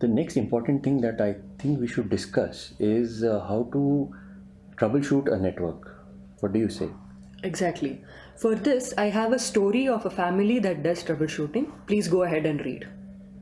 the next important thing that I think we should discuss is uh, how to troubleshoot a network. What do you say? Exactly. For this, I have a story of a family that does troubleshooting. Please go ahead and read.